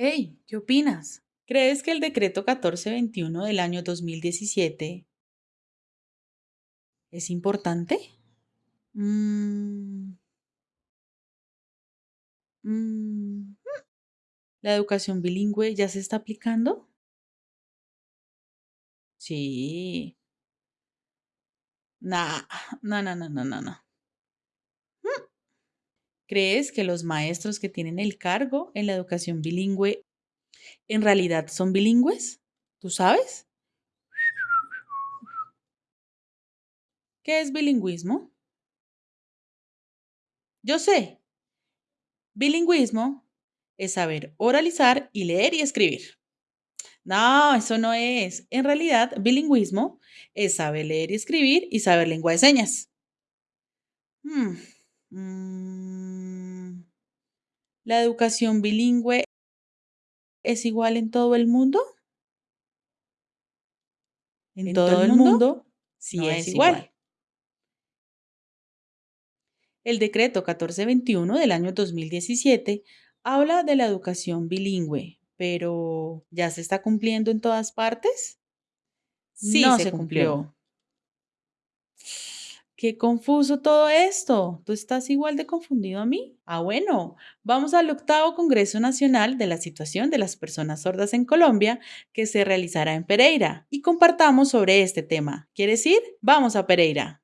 Hey, ¿qué opinas? ¿Crees que el decreto 1421 del año 2017 es importante? Mm, mm, ¿La educación bilingüe ya se está aplicando? Sí. No, no, no, no, no, no. ¿Crees que los maestros que tienen el cargo en la educación bilingüe en realidad son bilingües? ¿Tú sabes? ¿Qué es bilingüismo? Yo sé. Bilingüismo es saber oralizar y leer y escribir. No, eso no es. En realidad, bilingüismo es saber leer y escribir y saber lengua de señas. Hmm, mm, ¿La educación bilingüe es igual en todo el mundo? En, todo, el mundo, sí no es, es igual. igual. El decreto 1421 del año 2017 habla de la educación bilingüe, pero ¿ya se está cumpliendo en todas partes? Sí no se se cumplió. cumplió. Qué confuso todo esto. ¿Tú estás igual de confundido a mí? Ah, bueno, vamos al octavo Congreso Nacional de la Situación de las Personas Sordas en Colombia que se realizará en Pereira y compartamos sobre este tema. ¿Quieres ir? Vamos a Pereira.